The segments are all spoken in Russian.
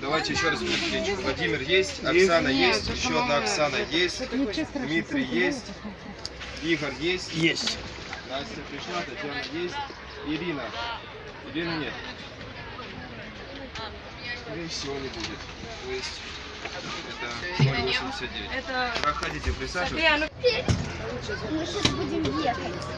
Давайте еще раз перекличем. Владимир есть, Оксана есть, еще одна Оксана есть, Дмитрий есть, Игорь есть. Есть. Настя пришла, Татьяна есть, Ирина. Ирины нет. И всего не будет. То есть это 0,89. Это... Проходите, присаживайтесь. Ну Мы сейчас будем ехать.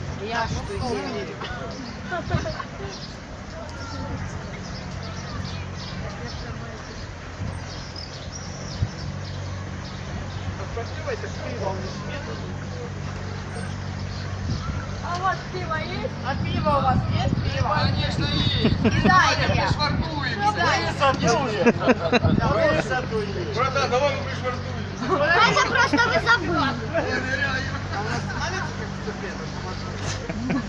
Я что А вот пиво есть? А пиво у вас есть? Пиво? Конечно, есть. И дайте. Братан, давай мы пришвартуем. Это просто вы забыли.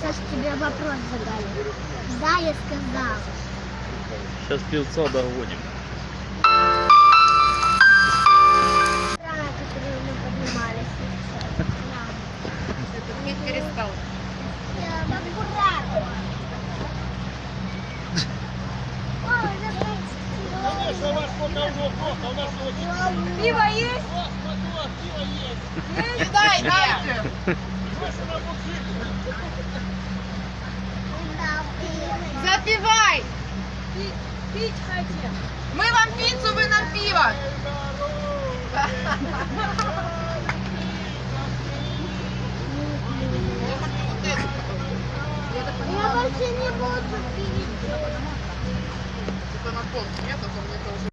Саш, тебе вопрос задали. Да, я сказал. Сейчас певца догоним. Рано, которые мы поднимались. Не перестал. Аккуратно. Ой, Пиво есть? И дайте. Запивай. Пить хотим. Мы вам пиццу, вы нам пиво. Я больше не буду пить. Это на пол нет, а то мне тоже.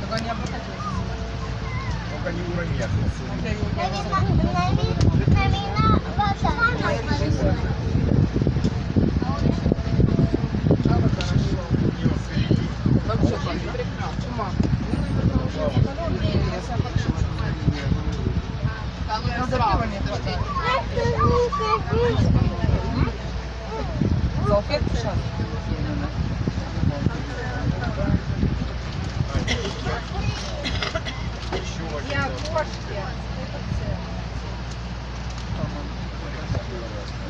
Только не обратите. Только не уронят. Навина вода. Вообще прекрасно. Чума. А ну я Салфетку сейчас? Я кошки.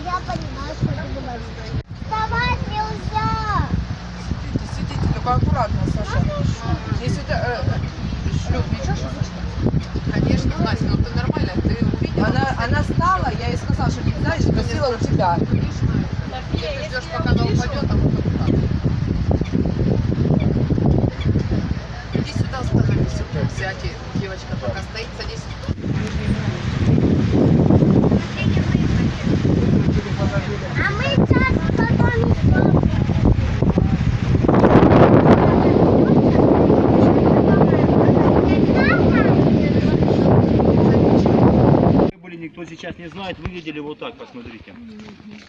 Я понимаю, что ты говоришь. Вставать нельзя. Сидите, сидите, только аккуратно, Саша. Если ты... Э, шлюп, ничего, что слышно? Конечно, Настя, ну ты нормально, ты увидела. Она, она стала, я ей сказала, что нельзя, и спросила у тебя. Если ждешь, пока она упадет, а потом так. Сюда, становись, девочка пока стоит, садись. А мы сейчас потом были, никто сейчас не знает, вы видели вот так, посмотрите.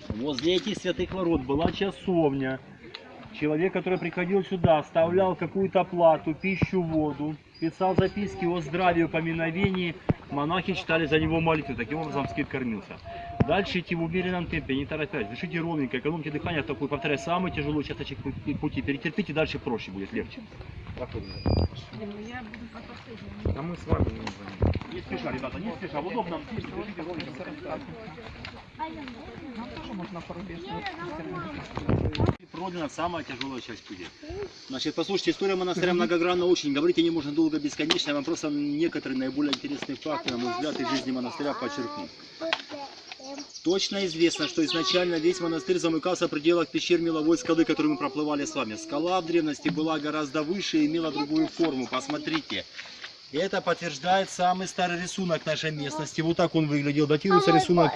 Возле этих святых ворот была часовня. Человек, который приходил сюда, оставлял какую-то плату, пищу, воду, писал записки о здравии, поминовении. Монахи читали за него молитвы, таким образом скит кормился. Дальше идти в умеренном темпе, не торопясь. Дышите ровненько, экономьте дыхание, такой, повторяю, самый тяжелый участочек пути. Перетерпите, дальше проще будет, легче. А мы с вами не спеша, ребята, не спеша. В удобном месте, дышите ровненько. Нам тоже можно порубежь. Пройдена самая тяжелая часть пути. Значит, послушайте, история монастыря многогранна очень. Говорить о ней можно долго, бесконечно. Я вам просто некоторые наиболее интересные факты, на мой взгляд, из жизни монастыря подчеркну. Точно известно, что изначально весь монастырь замыкался в пределах пещер меловой скалы, которую мы проплывали с вами. Скала в древности была гораздо выше и имела другую форму. Посмотрите. Это подтверждает самый старый рисунок нашей местности. Вот так он выглядел. Датируется рисунок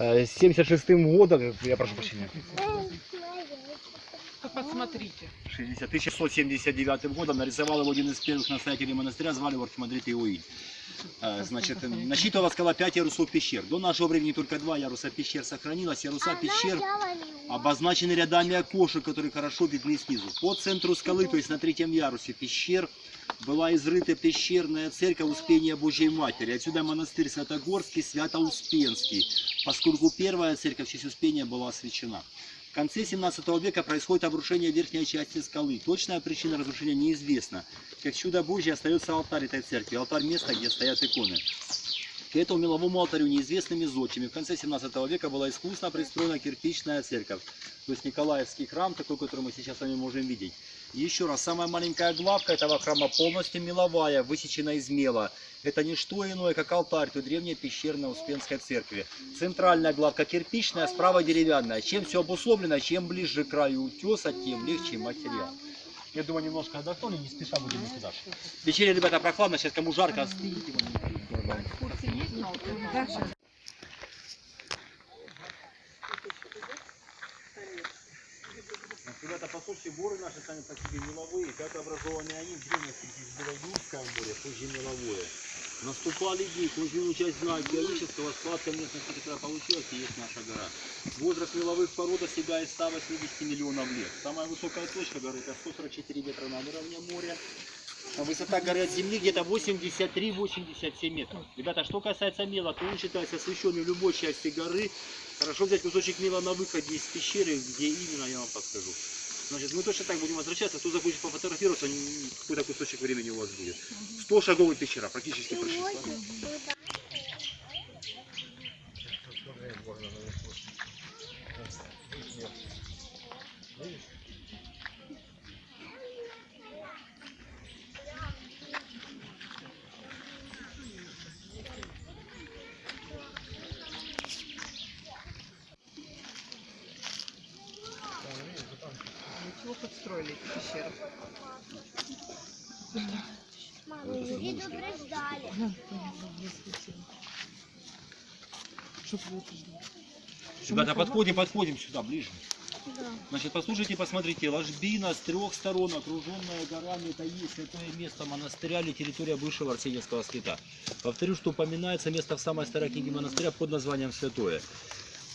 1976 годом. Я прошу прощения. Посмотрите. 60, 1679 годом нарисовал его один из первых настоятелей монастыря, звали его архимандрит Иоинь. А, Значит, насчитывала скала 5 ярусов пещер. До нашего времени только два яруса пещер сохранилось. Яруса пещер обозначены рядами окошек, которые хорошо видны снизу. По центру скалы, то есть на третьем ярусе пещер, была изрыта пещерная церковь Успения Божьей Матери. Отсюда монастырь Святогорский, Свято-Успенский, поскольку первая церковь в честь Успения была освящена. В конце 17 века происходит обрушение верхней части скалы. Точная причина разрушения неизвестна. Как чудо Божье остается алтарь этой церкви, алтарь место, где стоят иконы. К этому меловому алтарю неизвестными зодчими в конце 17 века была искусно пристроена кирпичная церковь. То есть Николаевский храм, такой, который мы сейчас с вами можем видеть. И еще раз, самая маленькая главка этого храма полностью меловая, высечена из мела. Это не что иное, как алтарь той древней пещерной Успенской церкви. Центральная главка кирпичная, справа деревянная. Чем все обусловлено, чем ближе к краю утеса, тем легче материал. Я думаю, немножко отдохнули, не спеша будем идти дальше. В пещере, ребята, прохладно, сейчас кому жарко, остыньте. Ребята, послушайте, горы наши сами по себе меловые, как образованы они в древности, здесь было Юрское море, позже меловое. Наступали дни, кое часть знак геологического складка местности, которая получилась, и есть наша гора. Возраст меловых пород достигает 180 миллионов лет. Самая высокая точка горы это 144 метра над уровнем моря. А высота горы от земли где-то 83-87 метров. Ребята, что касается мела, то он считается освещенным любой части горы. Хорошо взять кусочек мела на выходе из пещеры, где именно, я вам подскажу. Значит, мы точно так будем возвращаться. Кто захочет пофотографироваться, какой-то кусочек времени у вас будет. 100 шагов и пещера, практически прошли. Ребята, подходим, подходим сюда, ближе. Значит, послушайте, посмотрите, ложбина с трех сторон, окруженная горами, это есть святое место монастыря или территория бывшего Арсеньевского скита. Повторю, что упоминается место в самой старой книге монастыря под названием Святое.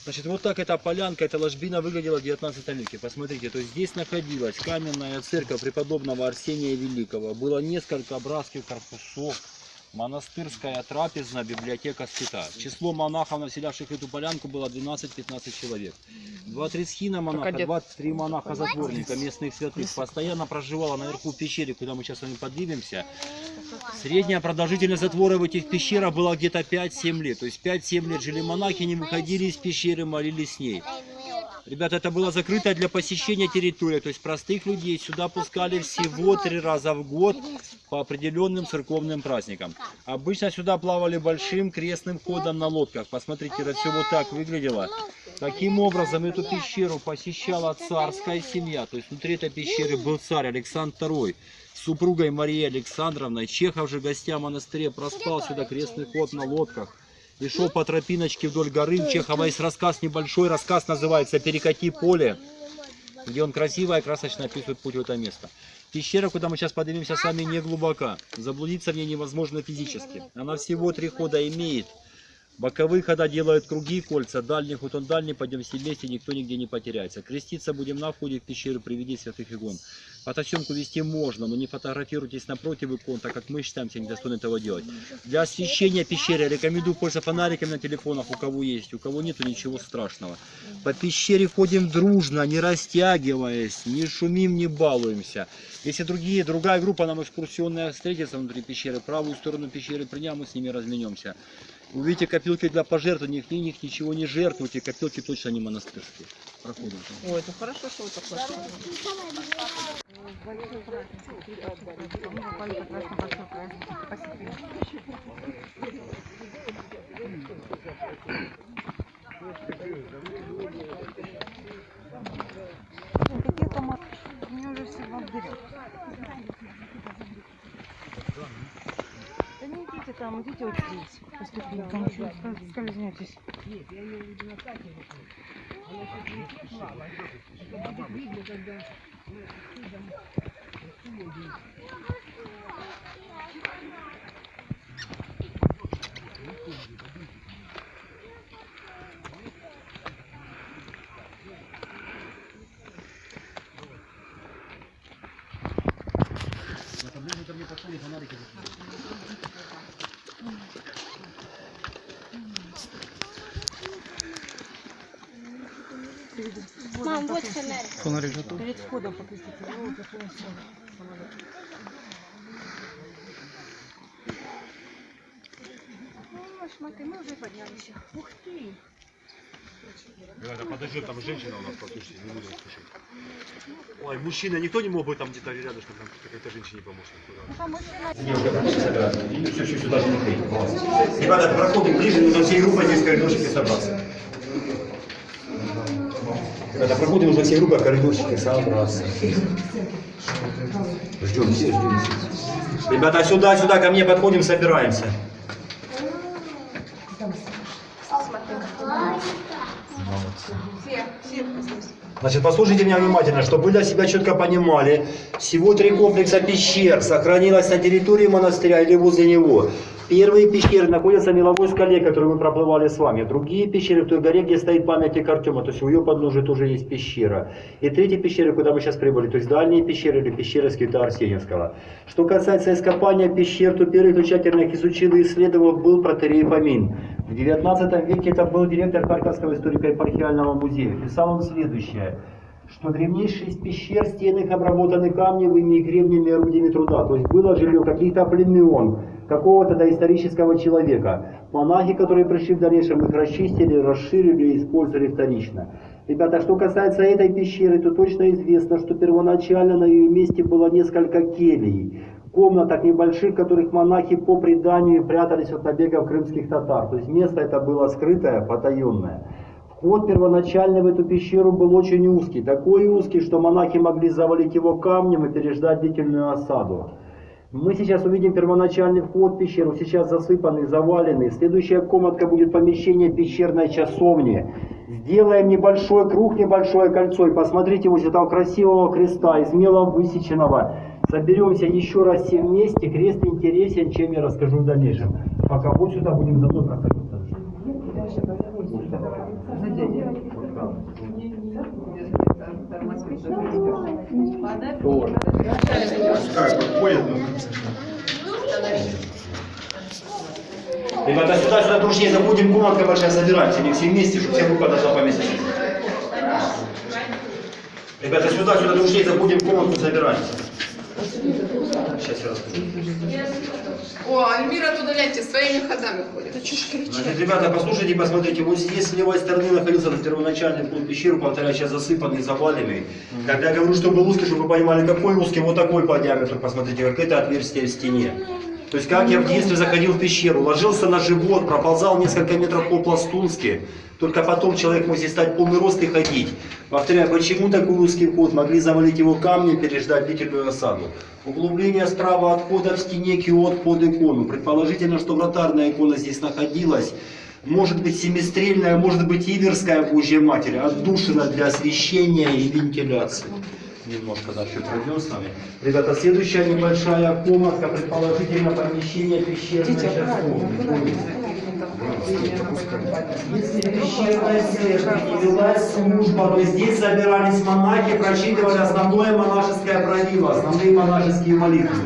Значит, вот так эта полянка, эта ложбина выглядела в 19 веке. Посмотрите, то есть здесь находилась каменная церковь преподобного Арсения Великого. Было несколько братских корпусов, монастырская трапезная, библиотека скита. Число монахов, населявших эту полянку, было 12-15 человек. Два-три схина монаха, где- два-три монаха-затворника, местных святых, постоянно проживала наверху в пещере, куда мы сейчас с вами поднимемся. Средняя продолжительность затвора в этих пещерах была где-то 5-7 лет. То есть 5-7 лет жили монахи, не выходили из пещеры, молились с ней. Ребята, это была закрытая для посещения территория, то есть простых людей сюда пускали всего три раза в год по определенным церковным праздникам. Обычно сюда плавали большим крестным ходом на лодках. Посмотрите, это все вот так выглядело. Таким образом, эту пещеру посещала царская семья. То есть внутри этой пещеры был царь Александр II с супругой Марией Александровной. Чехов же гостя монастыря проспал сюда крестный ход на лодках и шел по тропиночке вдоль горы. У Чехова есть рассказ небольшой, рассказ называется «Перекати поле», где он красиво и красочно описывает путь в это место. Пещера, куда мы сейчас поднимемся, с вами не глубока. Заблудиться в ней невозможно физически. Она всего три хода имеет. Боковые хода делают круги, кольца, дальний ход он дальний, пойдем все вместе, никто нигде не потеряется. Креститься будем на входе в пещеру, приведи святых икон. Фотосъемку вести можно, но не фотографируйтесь напротив икон, так как мы считаемся недостойны этого делать. Для освещения пещеры рекомендую пользоваться фонариками на телефонах, у кого есть, у кого нету, ничего страшного. По пещере ходим дружно, не растягиваясь, не шумим, не балуемся. Если другие, другая группа нам экскурсионная встретится внутри пещеры, правую сторону пещеры принял, мы с ними разменемся. Увидите копилки для пожертвований, в них ничего не жертвуйте, копилки точно не монастырские. Проходим. Ой, это хорошо, что вы так пошли. Какие там мне уже все берет. Да не идите там, идите вот здесь. По ступенькам. Что скольз- скользнетесь. Мам, вот фонарь. Перед входом покрестите. Смотри, мы уже поднялись. Ух ты! Ребята, подожди, там женщина у нас, послушайте, не буду слушать. Ой, мужчина, никто не мог бы там где-то рядышком там какой-то женщине помочь? Все, все, сюда же не клеить. Ребята, проходим ближе, нужно всей группой здесь в коридорчике собраться. Ребята, проходим уже всей группой в коридорчике собраться. Ждем все, ждем все. Ребята, сюда, сюда, ко мне подходим, собираемся. Все, все. Значит, послушайте меня внимательно, чтобы вы для себя четко понимали, всего три комплекса пещер сохранилось на территории монастыря или возле него. Первые пещеры находятся в меловой скале, которую мы проплывали с вами. Другие пещеры в той горе, где стоит памятник Артема, то есть у ее подножия тоже есть пещера. И третьи пещеры, куда мы сейчас прибыли, то есть дальние пещеры или пещеры скита Арсеньевского. Что касается ископания пещер, то первый, тщательно их изучил и исследовал, был протерей Фомин. В 19 веке это был директор Харьковского историко-епархиального музея. Писал он следующее что древнейшие из пещер, стены их обработаны камневыми и гребнями орудиями труда. То есть было жилье каких-то племен, какого-то доисторического человека. Монахи, которые пришли в дальнейшем, их расчистили, расширили и использовали вторично. Ребята, что касается этой пещеры, то точно известно, что первоначально на ее месте было несколько келий, комнаток небольших, в которых монахи по преданию прятались от набегов крымских татар. То есть место это было скрытое, потаенное. Вход первоначальный в эту пещеру был очень узкий, такой узкий, что монахи могли завалить его камнем и переждать длительную осаду. Мы сейчас увидим первоначальный вход в пещеру, сейчас засыпанный, заваленный. Следующая комнатка будет помещение пещерной часовни. Сделаем небольшой круг, небольшое кольцо. И посмотрите вот этого красивого креста, из мела высеченного. Соберемся еще раз все вместе. Крест интересен, чем я расскажу в дальнейшем. Пока вот сюда будем за мной проходить. Ребята, сюда, сюда дружнее заходим, комнатка большая, собираемся, не все вместе, чтобы вся группа должна. Ребята, сюда, сюда дружнее заходим, комнатку Сейчас я расскажу. О, Альмира туда, гляньте, своими ходами ходит. Значит, ребята, послушайте, посмотрите, вот здесь с левой стороны находился первоначальный в пещеру, повторяю, сейчас засыпанный, заваленный. Когда я говорю, что был узкий, чтобы вы понимали, какой узкий, вот такой по диаметру, посмотрите, как это отверстие в стене. То есть, как я в детстве заходил в пещеру, ложился на живот, проползал несколько метров по-пластунски, только потом человек мог здесь стать полный рост и ходить. Повторяю, почему такой узкий вход? Могли завалить его камнем, переждать длительную осаду. Углубление справа от входа в стене киот под икону. Предположительно, что вратарная икона здесь находилась. Может быть семистрельная, может быть иверская Божья Матерь, отдушина для освещения и вентиляции. Немножко да, все пройдем с вами. Ребята, следующая небольшая комнатка, предположительно помещение пещерной часовни. Если пещерная церковь не велась служба, то здесь собирались монахи, прочитывали основное монашеское правило, основные монашеские молитвы.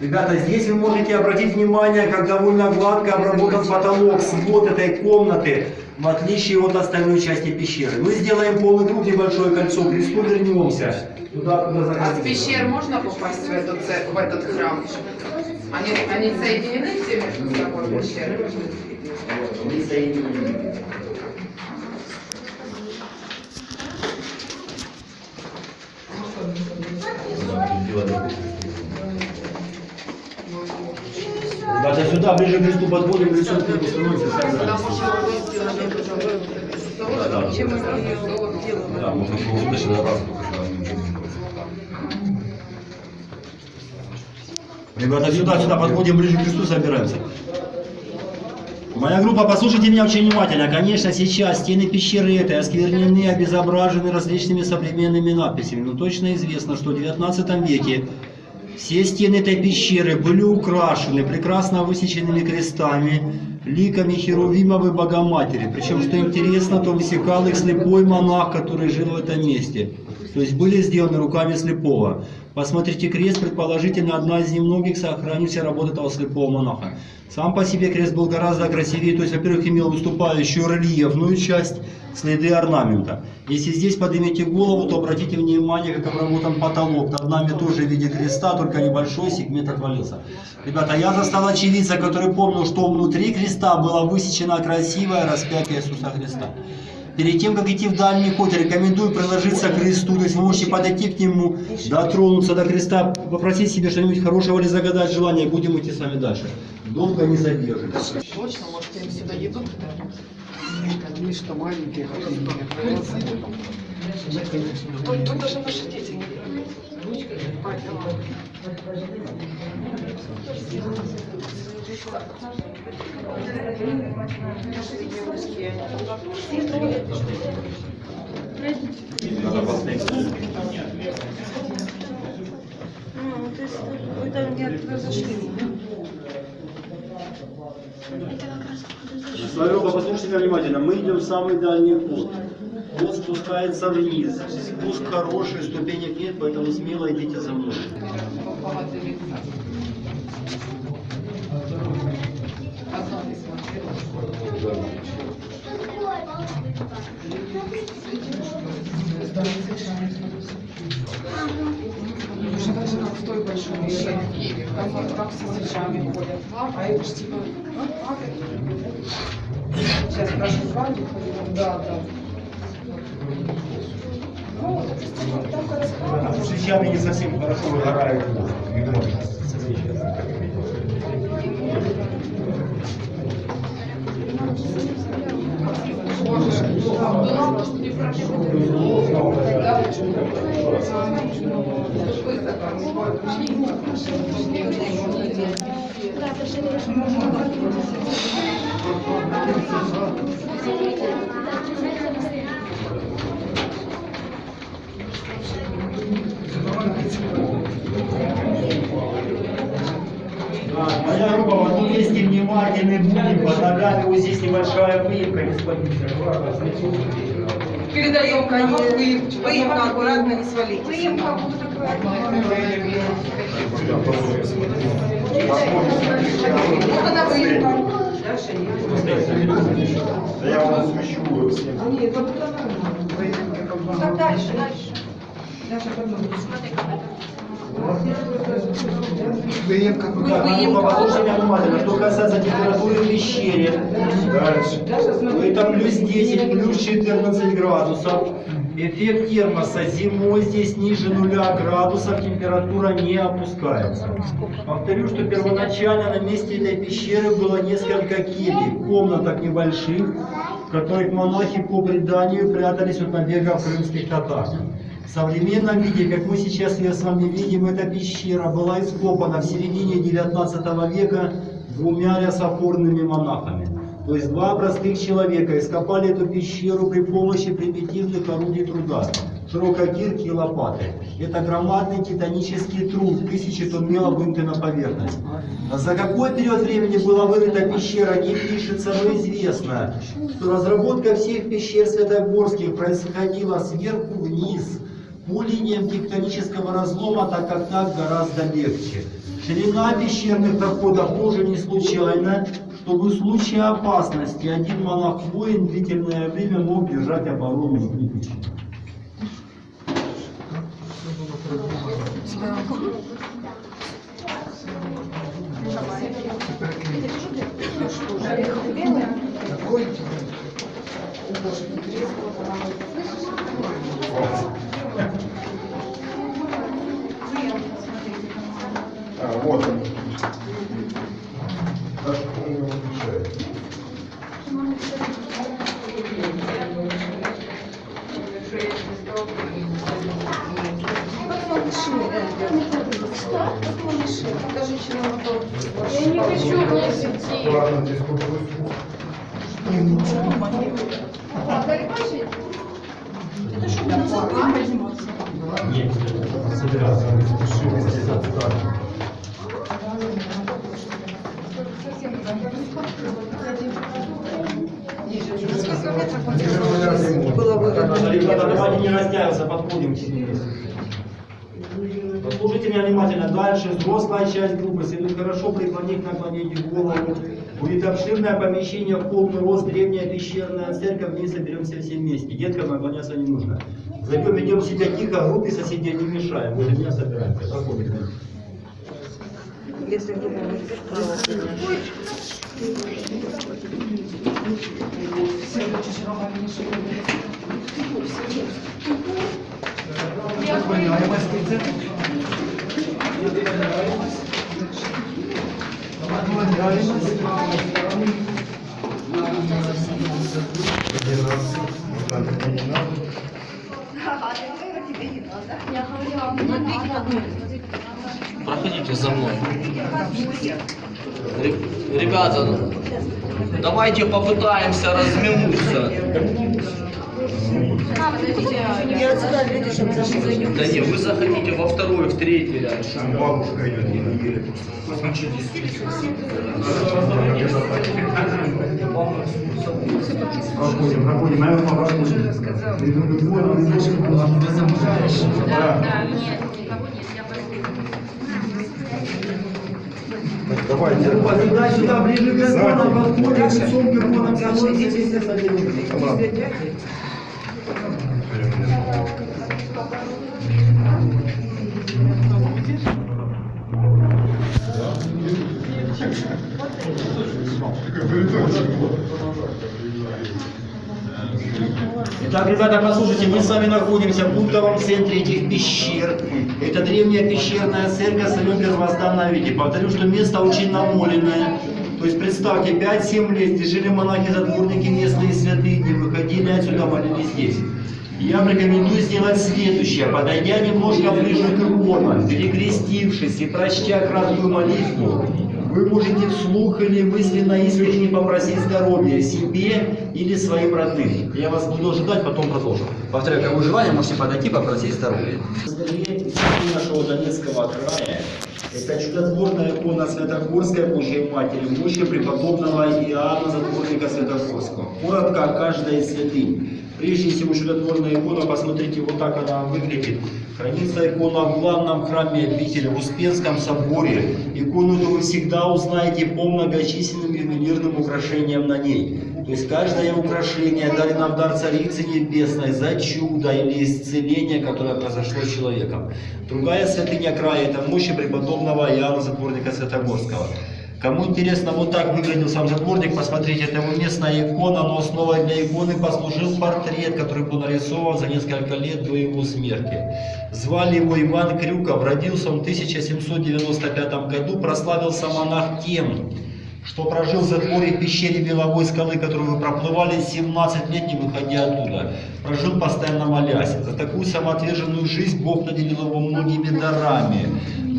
Ребята, здесь вы можете обратить внимание, как довольно гладко обработан потолок, свод этой комнаты, в отличие от остальной части пещеры. Мы сделаем полный круг, небольшое кольцо, к кресту вернемся. Туда, куда А с заходили. пещер можно попасть в этот, в этот храм? Они, они соединены все между собой пещеры? Не соединены. Ребята, сюда, ближе к кресту подходим, лицом к небу становимся, уже Чем мы Да, можно было удачно Ребята, сюда, сюда, подходим ближе к кресту, собираемся. Моя группа, послушайте меня очень внимательно. Конечно, сейчас стены пещеры этой осквернены, обезображены различными современными надписями. Но точно известно, что в 19 веке все стены этой пещеры были украшены прекрасно высеченными крестами, ликами Херувимовой Богоматери. Причем, что интересно, то высекал их слепой монах, который жил в этом месте. То есть были сделаны руками слепого. Посмотрите, крест, предположительно, одна из немногих сохранившихся работ этого слепого монаха. Сам по себе крест был гораздо красивее, то есть, во-первых, имел выступающую рельефную часть, следы орнамента. Если здесь поднимете голову, то обратите внимание, как обработан потолок. Над нами тоже в виде креста, только небольшой сегмент отвалился. Ребята, я застал очевидца, который помнил, что внутри креста было высечено красивое распятие Иисуса Христа. Перед тем, как идти в дальний ход, рекомендую приложиться к кресту, то есть вы можете подойти к нему, дотронуться до креста, попросить себе что-нибудь хорошего или загадать желание, и будем идти с вами дальше. Долго не задержитесь. Точно, может, им сюда еду Они что маленькие, Тут, тут даже наши дети не Ну, то есть вы там где-то зашли. Группа, послушайте меня внимательно, мы идем в самый дальний ход. Ход спускается вниз. Спуск хороший, ступенек нет, поэтому смело идите за мной. Там, там все сельчане ходят. А это ж типа... Сейчас флаги ходят. Да, да. Ну, там корреспондент. Сельчане не совсем хорошо выгорают хвост. Ведро. Да, Моя группа, вот тут есть внимательный будем, под ногами вот здесь небольшая выемка, господин Передаем конец. Выемка аккуратно, не. Выемка будет Вот она выемка. Да я вам смещу всем. Так дальше, дальше. Выемка Так, моя группа, послушайте меня внимательно. Что касается температуры в пещере, то это плюс 10, плюс 14 градусов. Эффект термоса зимой здесь ниже нуля градусов, температура не опускается. Повторю, что первоначально на месте этой пещеры было несколько кельей, комнаток небольших, в которых монахи по преданию прятались от набегов крымских татар. В современном виде, как мы сейчас ее с вами видим, эта пещера была ископана в середине 19 века двумя рясофорными монахами. То есть два простых человека ископали эту пещеру при помощи примитивных орудий труда, ширококирки и лопаты. Это громадный титанический труд, тысячи тонн мела вынуты на поверхность. За какой период времени была вырыта пещера, не пишется, но известно, что разработка всех пещер Святогорских происходила сверху вниз, по линиям тектонического разлома, так как так гораздо легче. Ширина пещерных проходов тоже не случайна, чтобы в случае опасности один монах-воин длительное время мог держать оборону внутри пещеры. А, вот он. Я не хочу больше идти. Нет, собираться. Ребята, давайте не растягиваться, подходим. Послушайте меня внимательно. Дальше взрослая часть группы следует хорошо преклонить, наклонить голову. Будет обширное помещение полный рост, древняя пещерная церковь, в ней соберемся все вместе. Деткам наклоняться не нужно. Зайдем, ведем себя тихо, группе соседей не мешаем. Возле меня собираемся. Проходим. Проходите за мной. Ре- Ребята, ну, давайте попытаемся разминуться. Да не, вы заходите во второй, в третий ряд. Бабушка идет, еле-еле. Проходим, проходим, наверное, проходим. Давайте. Сюда, ближе к иконам, подходим, лицом к с одним. Итак, ребята, послушайте, мы с вами находимся в пунктовом центре этих пещер. Это древняя пещерная церковь в своем. Повторю, что место очень намоленное. То есть представьте, 5-7 лет здесь жили монахи-затворники, местные святые, не выходили отсюда, молились здесь. Я рекомендую сделать следующее. Подойдя немножко ближе к иконам, перекрестившись и прочтя краткую молитву, вы можете вслух или мысленно искренне попросить здоровья себе или своим родным. Я вас буду ожидать, потом продолжим. Повторяю, как вы желание, можете подойти попросить здоровья. нашего Донецкого края это чудотворная икона Святогорской Божьей Матери, мощи преподобного Иоанна Затворника Святогорского. Коротко о каждой из святынь. Прежде всего, чудотворная икона, посмотрите, вот так она выглядит. Хранится икона в главном храме обители, в Успенском соборе. Икону эту вы всегда узнаете по многочисленным ювелирным украшениям на ней. То есть каждое украшение дали в дар Царицы Небесной за чудо или исцеление, которое произошло с человеком. Другая святыня края – это мощи преподобного Иоанна Затворника Святогорского. Кому интересно, вот так выглядел сам затворник, посмотрите, это его местная икона, но основой для иконы послужил портрет, который был нарисован за несколько лет до его смерти. Звали его Иван Крюков, родился он в 1795 году, прославился монах тем, что прожил в затворе пещере Беловой скалы, которую вы проплывали 17 лет, не выходя оттуда. Прожил постоянно молясь. За такую самоотверженную жизнь Бог наделил его многими дарами.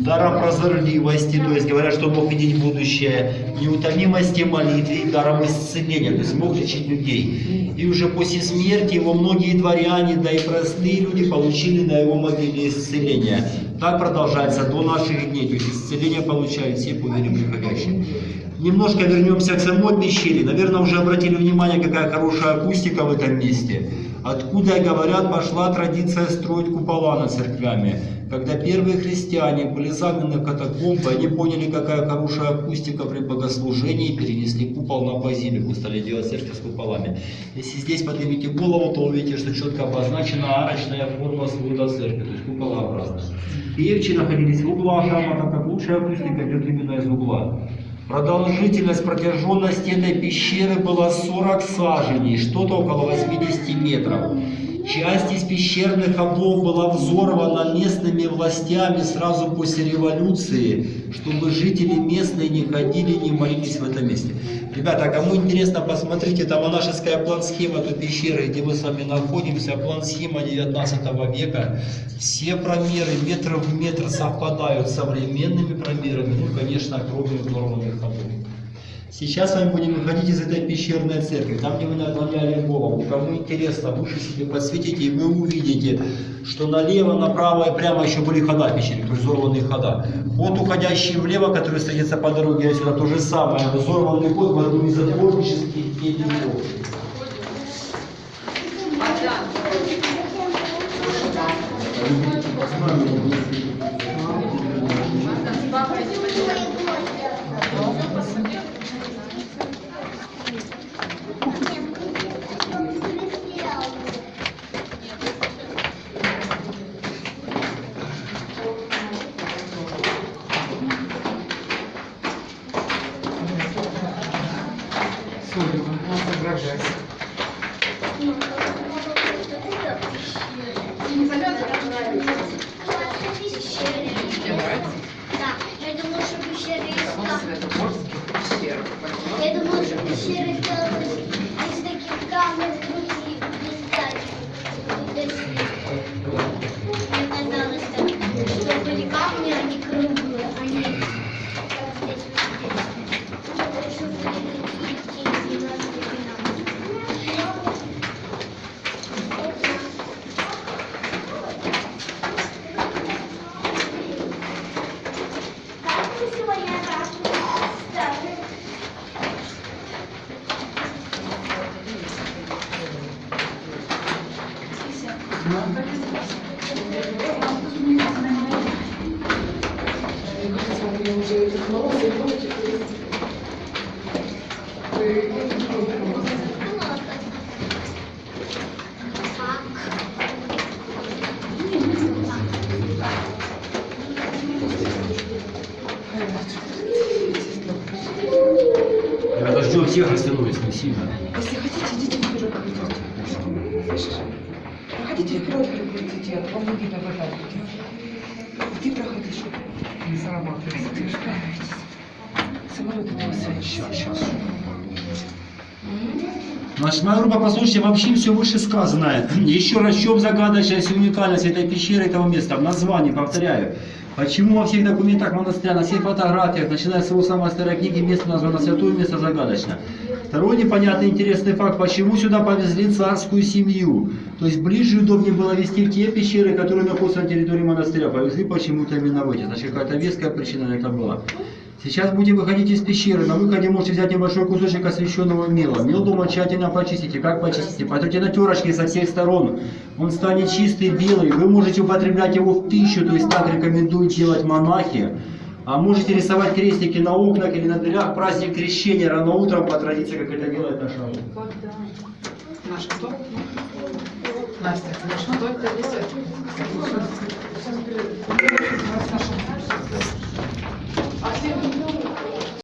Даром прозорливости, то есть говорят, что мог видеть будущее, неутомимости молитвы и даром исцеления, то есть мог лечить людей. И уже после смерти его многие дворяне, да и простые люди получили на его могиле исцеление. Так продолжается до наших дней, то есть исцеление получают все по вере приходящие. Немножко вернемся к самой пещере. Наверное, уже обратили внимание, какая хорошая акустика в этом месте. Откуда, говорят, пошла традиция строить купола над церквями. Когда первые христиане были загнаны в катакомбы, они поняли, какая хорошая акустика при богослужении, и перенесли купол на базилику, стали делать церковь с куполами. Если здесь поднимите голову, то увидите, что четко обозначена арочная форма свода церкви, то есть куполообразная. Певчи находились в углах храма, так как лучшая акустика идет именно из угла. Продолжительность, протяженность этой пещеры была 40 саженей, что-то около 80 метров. Часть из пещерных ходов была взорвана местными властями сразу после революции, чтобы жители местные не ходили, не молились в этом месте. Ребята, кому интересно, посмотрите, там монашеская план-схема той пещеры, где мы с вами находимся, план-схема 19 века. Все промеры метр в метр совпадают с современными промерами, ну, конечно, кроме взорванных ходов. Сейчас с вами будем выходить из этой пещерной церкви, там, где вы наклоняли голову. Кому интересно, выше себе подсветите, и вы увидите, что налево, направо и прямо еще были хода пещеры, взорванные хода. Ход, уходящий влево, который встретится по дороге отсюда, то же самое. Взорванный ход в одну из затворнических дневников. Солева, вообще все вышесказанное. Еще раз, в чем загадочность и уникальность этой пещеры, этого места? В названии, повторяю. Почему во всех документах монастыря, на всех фотографиях, начиная с его самой старой книги, место названо святое, место загадочно. Второй непонятный интересный факт, почему сюда повезли царскую семью. То есть ближе и удобнее было вести в те пещеры, которые находятся на территории монастыря. Повезли почему-то именно в эти. Значит, какая-то веская причина на это была. Сейчас будете выходить из пещеры. На выходе можете взять небольшой кусочек освященного мела. Мел дома тщательно почистите. Как почистите? Потрите на терочке со всех сторон. Он станет чистый, белый. Вы можете употреблять его в пищу, то есть так рекомендуют делать монахи. А можете рисовать крестики на окнах или на дверях. Праздник крещения рано утром по традиции, как это делает наша группа. Наш кто? Настя, это рисует? Assim,